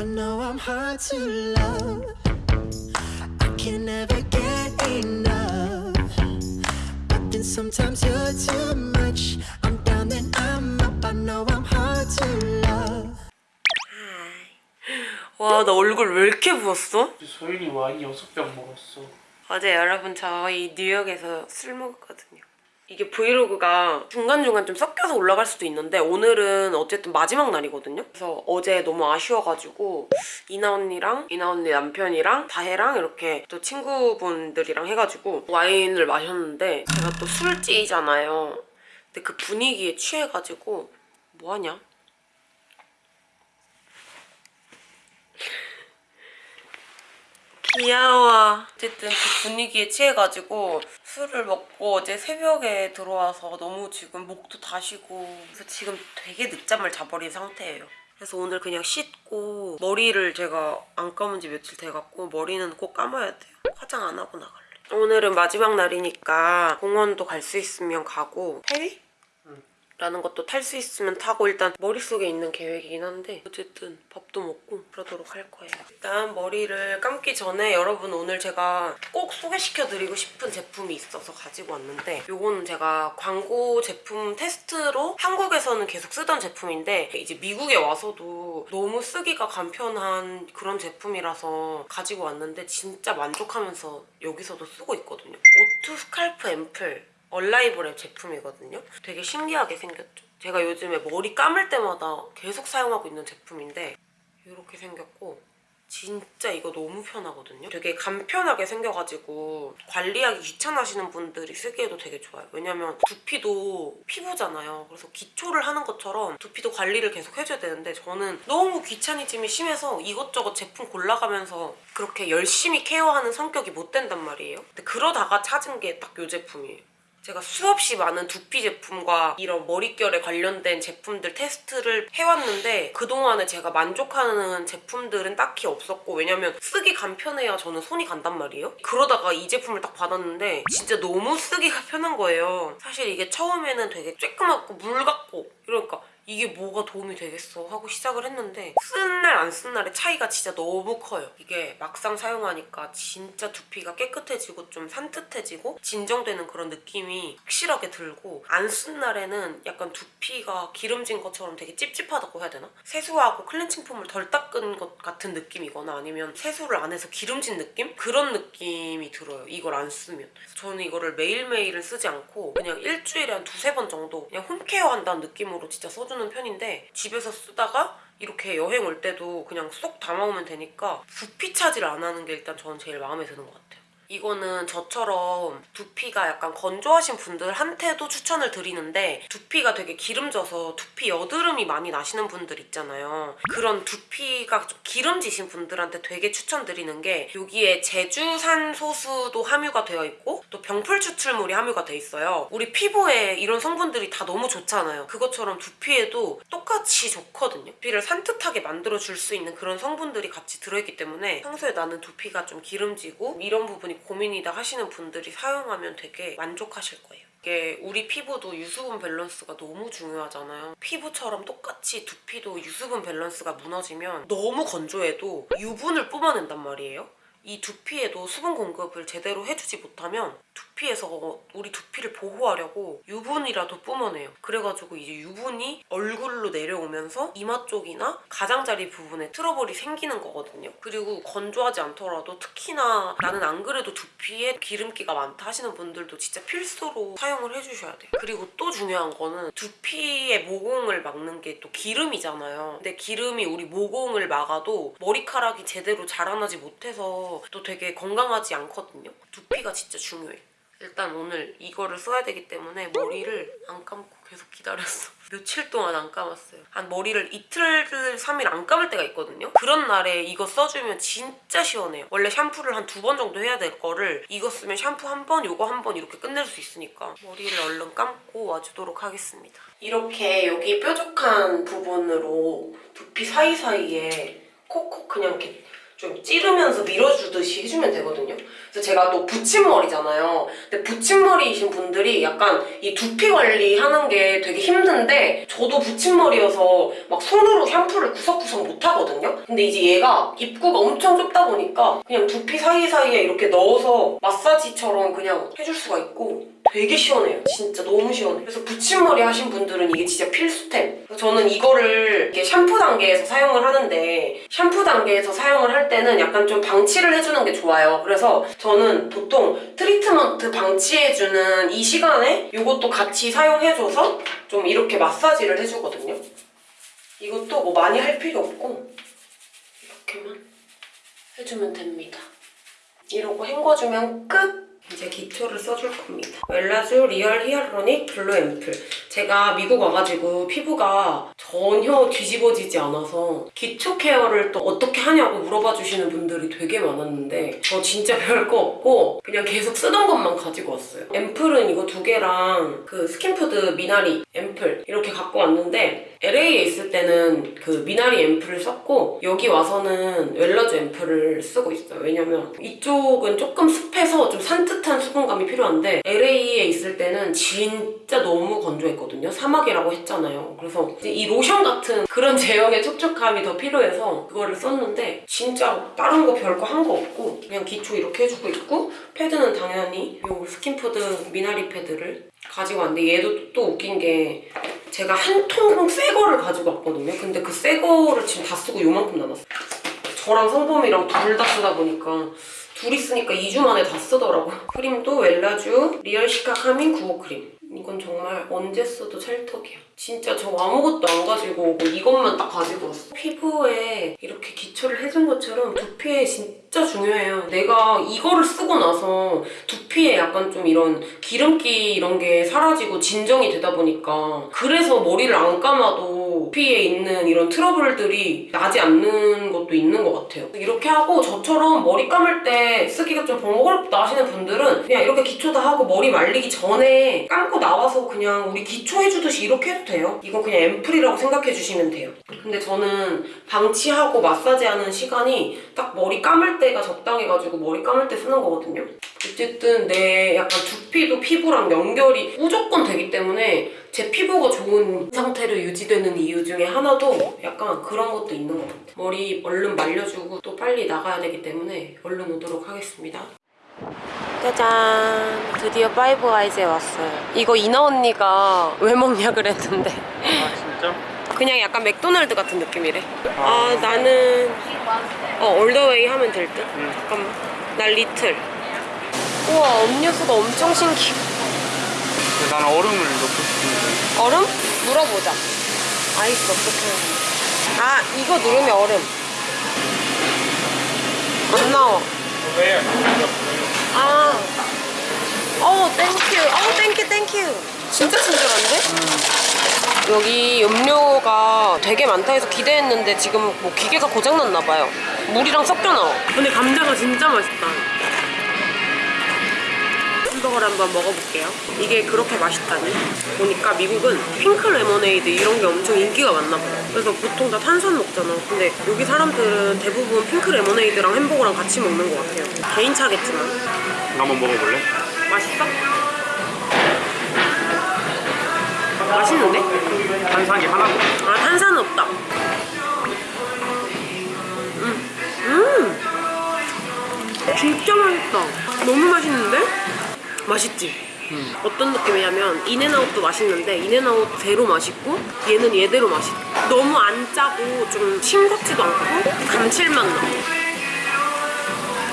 I know I'm hard to love. I can never get enough. But then sometimes you're too much. I'm down, then I'm up. I know I'm hard to love. 와 나 얼굴 왜 이렇게 부었어? 소윤이 와인 여섯 병 먹었어. 어제 여러분 저희 뉴욕에서 술 먹었거든요. 이게 브이로그가 중간중간 좀 섞여서 올라갈 수도 있는데 오늘은 어쨌든 마지막 날이거든요. 그래서 어제 너무 아쉬워가지고 이나 언니랑 이나 언니 남편이랑 다혜랑 이렇게 또 친구분들이랑 해가지고 와인을 마셨는데 제가 또 술찌잖아요. 근데 그 분위기에 취해가지고 뭐하냐? 귀여워. 어쨌든 그 분위기에 취해가지고 술을 먹고 어제 새벽에 들어와서 너무 지금 목도 다시고 그래서 지금 되게 늦잠을 자버린 상태예요. 그래서 오늘 그냥 씻고 머리를 제가 안 감은 지 며칠 돼갖고 머리는 꼭 감아야 돼요. 화장 안 하고 나갈래. 오늘은 마지막 날이니까 공원도 갈 수 있으면 가고 페리? 라는 것도 탈 수 있으면 타고 일단 머릿속에 있는 계획이긴 한데 어쨌든 밥도 먹고 그러도록 할 거예요. 일단 머리를 감기 전에 여러분 오늘 제가 꼭 소개시켜드리고 싶은 제품이 있어서 가지고 왔는데 요거는 제가 광고 제품 테스트로 한국에서는 계속 쓰던 제품인데 이제 미국에 와서도 너무 쓰기가 간편한 그런 제품이라서 가지고 왔는데 진짜 만족하면서 여기서도 쓰고 있거든요. 오투 스칼프 앰플 얼라이블의 제품이거든요. 되게 신기하게 생겼죠. 제가 요즘에 머리 감을 때마다 계속 사용하고 있는 제품인데 이렇게 생겼고 진짜 이거 너무 편하거든요. 되게 간편하게 생겨가지고 관리하기 귀찮아하시는 분들이 쓰기에도 되게 좋아요. 왜냐면 두피도 피부잖아요. 그래서 기초를 하는 것처럼 두피도 관리를 계속 해줘야 되는데 저는 너무 귀차니즘이 심해서 이것저것 제품 골라가면서 그렇게 열심히 케어하는 성격이 못 된단 말이에요. 근데 그러다가 찾은 게 딱 이 제품이에요. 제가 수없이 많은 두피 제품과 이런 머릿결에 관련된 제품들 테스트를 해왔는데 그동안에 제가 만족하는 제품들은 딱히 없었고 왜냐면 쓰기 간편해야 저는 손이 간단 말이에요. 그러다가 이 제품을 딱 받았는데 진짜 너무 쓰기가 편한 거예요. 사실 이게 처음에는 되게 쬐끄맣고 물 같고 이러니까 이게 뭐가 도움이 되겠어 하고 시작을 했는데 쓴날안쓴 날의 차이가 진짜 너무 커요. 이게 막상 사용하니까 진짜 두피가 깨끗해지고 좀 산뜻해지고 진정되는 그런 느낌이 확실하게 들고 안 쓴 날에는 약간 두피가 기름진 것처럼 되게 찝찝하다고 해야 되나? 세수하고 클렌징 폼을 덜 닦은 것 같은 느낌이거나 아니면 세수를 안 해서 기름진 느낌? 그런 느낌이 들어요. 이걸 안 쓰면. 저는 이거를 매일매일은 쓰지 않고 그냥 일주일에 한 두세 번 정도 그냥 홈케어 한다는 느낌으로 진짜 써주는 편인데 집에서 쓰다가 이렇게 여행 올 때도 그냥 쏙 담아오면 되니까 부피 차지를 안 하는 게 일단 저는 제일 마음에 드는 것 같아요. 이거는 저처럼 두피가 약간 건조하신 분들한테도 추천을 드리는데 두피가 되게 기름져서 두피 여드름이 많이 나시는 분들 있잖아요. 그런 두피가 좀 기름지신 분들한테 되게 추천드리는 게 여기에 제주산 소수도 함유가 되어 있고 또 병풀 추출물이 함유가 돼 있어요. 우리 피부에 이런 성분들이 다 너무 좋잖아요. 그것처럼 두피에도 똑같이 좋거든요. 두피를 산뜻하게 만들어줄 수 있는 그런 성분들이 같이 들어있기 때문에 평소에 나는 두피가 좀 기름지고 이런 부분이 고민이다 하시는 분들이 사용하면 되게 만족하실 거예요. 이게 우리 피부도 유수분 밸런스가 너무 중요하잖아요. 피부처럼 똑같이 두피도 유수분 밸런스가 무너지면 너무 건조해도 유분을 뿜어낸단 말이에요. 이 두피에도 수분 공급을 제대로 해주지 못하면 두피 에서 우리 두피를 보호하려고 유분이라도 뿜어내요. 그래가지고 이제 유분이 얼굴로 내려오면서 이마 쪽이나 가장자리 부분에 트러블이 생기는 거거든요. 그리고 건조하지 않더라도 특히나 나는 안 그래도 두피에 기름기가 많다 하시는 분들도 진짜 필수로 사용을 해주셔야 돼요. 그리고 또 중요한 거는 두피의 모공을 막는 게 또 기름이잖아요. 근데 기름이 우리 모공을 막아도 머리카락이 제대로 자라나지 못해서 또 되게 건강하지 않거든요. 두피가 진짜 중요해. 일단 오늘 이거를 써야 되기 때문에 머리를 안 감고 계속 기다렸어. 며칠 동안 안 감았어요. 한 머리를 이틀, 3일 안 감을 때가 있거든요. 그런 날에 이거 써주면 진짜 시원해요. 원래 샴푸를 한 두 번 정도 해야 될 거를 이거 쓰면 샴푸 한 번, 이거 한 번 이렇게 끝낼 수 있으니까 머리를 얼른 감고 와주도록 하겠습니다. 이렇게 여기 뾰족한 부분으로 두피 사이사이에 콕콕 그냥 이렇게 좀 찌르면서 밀어주듯이 해주면 되거든요. 그래서 제가 또 붙임머리잖아요. 근데 붙임머리이신 분들이 약간 이 두피 관리하는 게 되게 힘든데 저도 붙임머리여서 막 손으로 샴푸를 구석구석 못 하거든요. 근데 이제 얘가 입구가 엄청 좁다 보니까 그냥 두피 사이사이에 이렇게 넣어서 마사지처럼 그냥 해줄 수가 있고 되게 시원해요. 진짜 너무 시원해. 그래서 붙임머리 하신 분들은 이게 진짜 필수템. 저는 이거를 이게 샴푸 단계에서 사용을 하는데 샴푸 단계에서 사용을 할 때는 약간 좀 방치를 해주는 게 좋아요. 그래서 저는 보통 트리트먼트 방치해주는 이 시간에 이것도 같이 사용해줘서 좀 이렇게 마사지를 해주거든요. 이것도 뭐 많이 할 필요 없고 이렇게만 해주면 됩니다. 이러고 헹궈주면 끝! 이제 기초를 써줄 겁니다. 웰라쥬 리얼 히알루로닉 블루 앰플. 제가 미국 와가지고 피부가 전혀 뒤집어지지 않아서 기초 케어를 또 어떻게 하냐고 물어봐 주시는 분들이 되게 많았는데 저 진짜 별거 없고 그냥 계속 쓰던 것만 가지고 왔어요. 앰플은 이거 두 개랑 그 스킨푸드 미나리 앰플 이렇게 갖고 왔는데 LA에 있을 때는 그 미나리 앰플을 썼고 여기 와서는 웰라쥬 앰플을 쓰고 있어요. 왜냐면 이쪽은 조금 습해서 좀 산뜻한 수분감이 필요한데 LA에 있을 때는 진짜 너무 건조했거든요. 사막이라고 했잖아요. 그래서 이 로션 같은 그런 제형의 촉촉함이 더 필요해서 그거를 썼는데 진짜 다른 거 별거 한 거 없고 그냥 기초 이렇게 해주고 있고 패드는 당연히 이 스킨푸드 미나리 패드를 가지고 왔는데 얘도 또 웃긴 게 제가 한 통 새 거를 가지고 왔거든요. 근데 그 새 거를 지금 다 쓰고 요만큼 남았어요. 저랑 성범이랑 둘 다 쓰다 보니까 둘이 쓰니까 2주 만에 다 쓰더라고요. 크림도 웰라쥬 리얼 시카 카밍 구오 크림. 이건 정말 언제 써도 찰떡이야. 진짜 저 아무것도 안 가지고 오고 이것만 딱 가지고 왔어. 피부에 이렇게 기초를 해준 것처럼 두피에 진짜 중요해요. 내가 이거를 쓰고 나서 두피에 약간 좀 이런 기름기 이런 게 사라지고 진정이 되다 보니까 그래서 머리를 안 감아도 두피에 있는 이런 트러블들이 나지 않는 것도 있는 것 같아요. 이렇게 하고 저처럼 머리 감을 때 쓰기가 좀 번거롭다 하시는 분들은 그냥 이렇게 기초 다 하고 머리 말리기 전에 감고 나와서 그냥 우리 기초 해주듯이 이렇게 해도 돼요. 이건 그냥 앰플이라고 생각해 주시면 돼요. 근데 저는 방치하고 마사지하는 시간이 딱 머리 감을 때가 적당해가지고 머리 감을 때 쓰는 거거든요. 어쨌든 내 약간 두피도 피부랑 연결이 무조건 되기 때문에 제 피부가 좋은 상태로 유지되는 이유 중에 하나도 약간 그런 것도 있는 것 같아요. 머리 얼른 말려주고 또 빨리 나가야 되기 때문에 얼른 오도록 하겠습니다. 짜잔! 드디어 파이브 가이즈에 왔어요. 이거 이나 언니가 왜 먹냐 그랬는데 아 진짜? 그냥 약간 맥도날드 같은 느낌이래. 아 나는 어 all the way 하면 될 듯. 응. 잠깐만. 난 little. 우와 음료수가 엄청 신기해. 나는 얼음을 넣고 싶은데 얼음? 물어보자. ice 어떻게 아 이거 누르면 얼음. 안 나와. 왜? 아. 어 thank you. 어 thank you thank you. 진짜 친절한데? 여기 음료가 되게 많다 해서 기대했는데 지금 뭐 기계가 고장났나 봐요. 물이랑 섞여 나와. 근데 감자가 진짜 맛있다. 햄버거를 한번 먹어볼게요. 이게 그렇게 맛있다니? 보니까 미국은 핑크 레모네이드 이런 게 엄청 인기가 많나 봐요. 그래서 보통 다 탄산 먹잖아. 근데 여기 사람들은 대부분 핑크 레모네이드랑 햄버거랑 같이 먹는 것 같아요. 개인차겠지만. 한번 먹어볼래? 맛있어? 맛있는데? 탄산이 하나도. 아 탄산은 없다. 음, 음, 진짜 맛있다. 너무 맛있는데? 맛있지? 음. 어떤 느낌이냐면 인앤아웃도 맛있는데 인앤아웃 대로 맛있고 얘는 얘대로 맛있어. 너무 안 짜고 좀 싱겁지도 않고 감칠맛 나.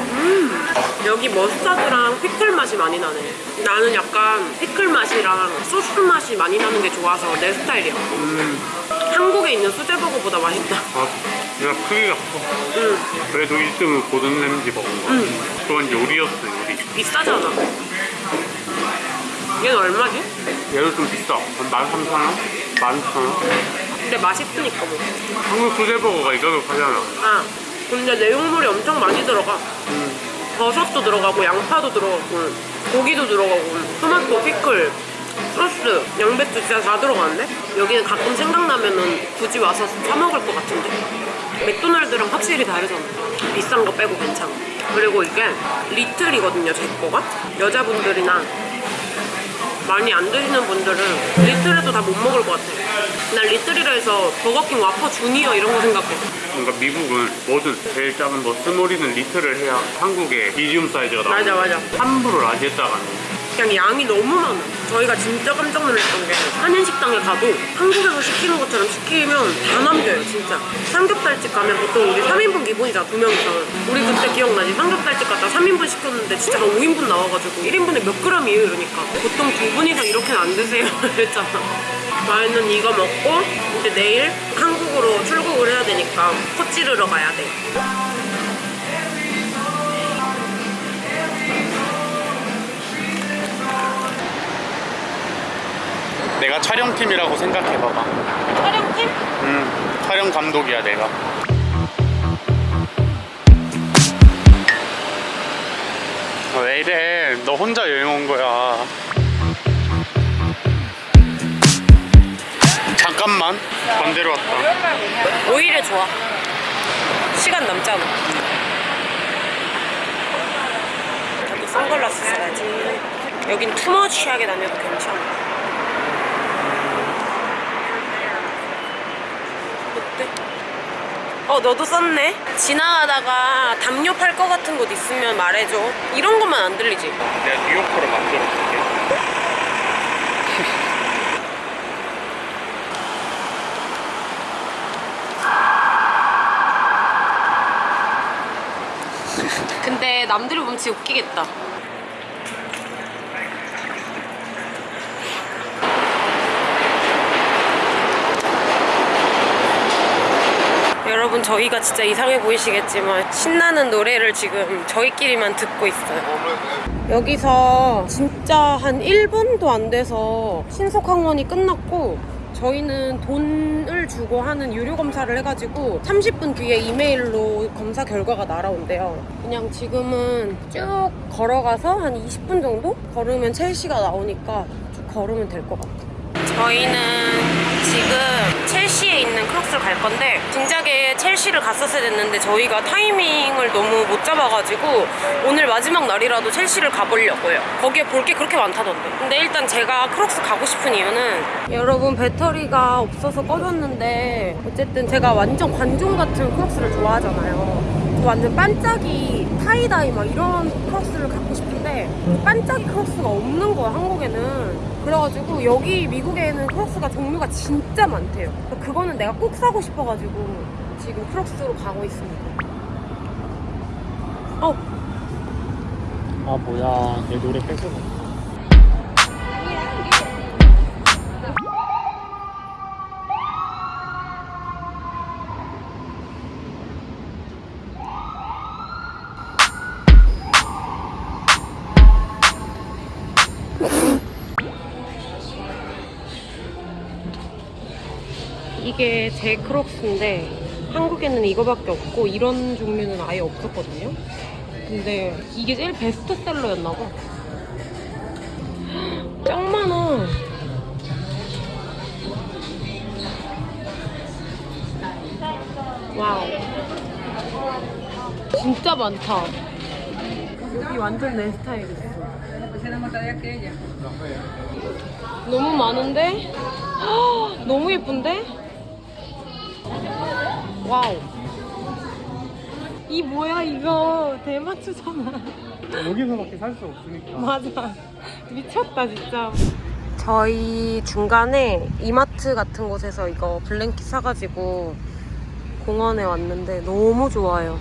음 여기 머스타드랑 피클 맛이 많이 나네. 나는 약간 피클 맛이랑 소스 맛이 많이 나는 게 좋아서 내 스타일이야. 음. 한국에 있는 수제버거보다 맛있다. 아 내가 크기가 커 응, 그래도 1등은 고든 램지 먹은 거야 응. 그건 요리였어 요리 비싸잖아. 얘는 얼마지? 얘도 좀 비싸 한 13,000원? 12,000원? 근데 맛있으니까 뭐. 한국 수제버거가 이 가격 하잖아 아, 근데 내용물이 엄청 많이 들어가. 음. 버섯도 들어가고, 양파도 들어가고, 고기도 들어가고, 토마토, 피클, 소스, 양배추 진짜 다 들어가는데? 여기는 가끔 생각나면은 굳이 와서 사 먹을 것 같은데? 맥도날드랑 확실히 다르잖아. 비싼 거 빼고 괜찮아. 그리고 이게 리틀이거든요, 제 거가. 여자분들이나 많이 안 드시는 분들은 little에도 다 못 먹을 것 같아. 난 little이라 해서 버거킹 와퍼 주니어 이런 거 생각해. 뭔가 미국은 뭐든 제일 작은 뭐 small이든 little을 해야 한국의 medium 사이즈가 나와. 맞아, 맞아. 함부로 large 했다가는 그냥 양이 너무 많아. 저희가 진짜 깜짝 놀랐던 게 한인식당에 가도 한국에서 시키는 것처럼 시키면 다 남겨요, 진짜. 삼겹살집 가면 보통 우리 3인분 기본이잖아, 두 명이서. 우리 그때 기억나지? 삼겹살집 갔다 3인분 시켰는데 진짜 한 5인분 나와가지고 1인분에 몇 그램이에요, 이러니까. 보통 두 분이서 이렇게는 안 드세요, 이랬잖아. 저희는 이거 먹고 이제 내일 한국으로 출국을 해야 되니까 코 찌르러 가야 돼. 내가 촬영팀이라고 생각해봐봐. 촬영팀? 음, 촬영 감독이야 내가. 아, 왜 이래? 너 혼자 여행 온 거야. 잠깐만. 반대로 왔다. 오히려 좋아. 시간 남잖아. 선글라스 써야지. 여긴 투머치하게 다녀도 괜찮아. 어때? 어, 너도 썼네? 지나가다가 담요 팔 거 같은 곳 있으면 말해줘. 이런 것만 안 들리지? 내가 뉴요커로 만들어줄게. 근데 남들이 보면 진짜 웃기겠다. 여러분 저희가 진짜 이상해 보이시겠지만 신나는 노래를 지금 저희끼리만 듣고 있어요. 여기서 진짜 한 1분도 안 돼서 신속항원이 끝났고 저희는 돈을 주고 하는 유료 검사를 해가지고 30분 뒤에 이메일로 검사 결과가 날아온대요. 그냥 지금은 쭉 걸어가서 한 20분 정도 걸으면 첼시가 나오니까 쭉 걸으면 될 것 같아요. 저희는 지금 첼시에 있는 크록스를 갈 건데 진작에 첼시를 갔었어야 됐는데 저희가 타이밍을 너무 못 잡아가지고 오늘 마지막 날이라도 첼시를 가보려고요. 거기에 볼 게 그렇게 많다던데. 근데 일단 제가 크록스 가고 싶은 이유는 여러분 배터리가 없어서 꺼졌는데 어쨌든 제가 완전 관종 같은 크록스를 좋아하잖아요. 완전 반짝이 tie-dye 막 이런 크록스를 갖고 싶은데 반짝이 크록스가 없는 거야 한국에는 그래가지고 여기 미국에는 크록스가 종류가 진짜 많대요. 그래서 그거는 내가 꼭 사고 싶어가지고 지금 크록스로 가고 있습니다. 어. 아 뭐야. 내 노래 뺏어. 이게 제 크록스인데 한국에는 이거밖에 없고 이런 종류는 아예 없었거든요. 근데 이게 제일 베스트셀러였나 봐. 짱 많아. Wow. 진짜 많다. 여기 완전 내 스타일이었어. 너무 많은데? 헉, 너무 예쁜데? Wow. 이 뭐야 이거 대마초잖아. 여기서밖에 살 수 없으니까. 맞아. 미쳤다 진짜. 저희 중간에 이마트 같은 곳에서 이거 blanket 사가지고 공원에 왔는데 너무 좋아요.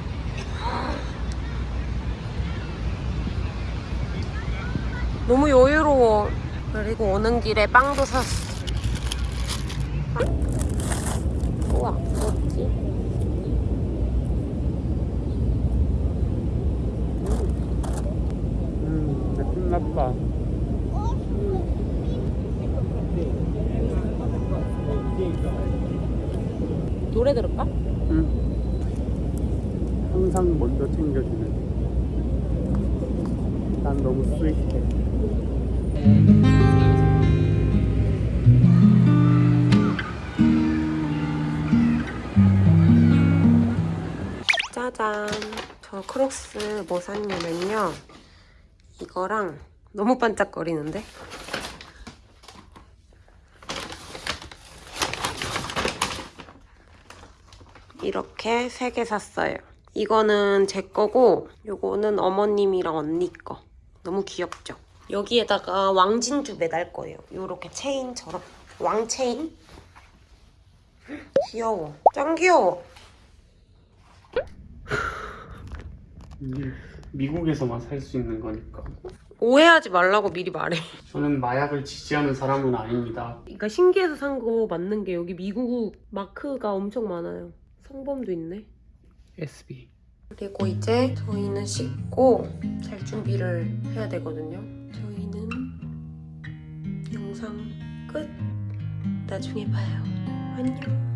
너무 여유로워. 그리고 오는 길에 빵도 샀어. 빵? 우와, 뭐지? 음, 내 끝났다. 노래 들을까? 응. 항상 먼저 챙겨주는. 난 너무 스윗해. 짜잔. 저 크록스 뭐 샀냐면요. 이거랑 너무 반짝거리는데? 이렇게 세 개 샀어요. 이거는 제 거고 요거는 어머님이랑 언니 거. 너무 귀엽죠? 여기에다가 왕진주 매달 거예요. 요렇게 체인처럼. 왕체인? 귀여워. 짱 귀여워. 미국에서만 살 수 있는 거니까. 오해하지 말라고 미리 말해. 저는 마약을 지지하는 사람은 아닙니다. 그러니까 신기해서 산 거 맞는 게 여기 미국 마크가 엄청 많아요. 성범도 있네. SB. 그리고 이제 저희는 씻고 잘 준비를 해야 되거든요. 저희는 영상 끝. 나중에 봐요. 안녕.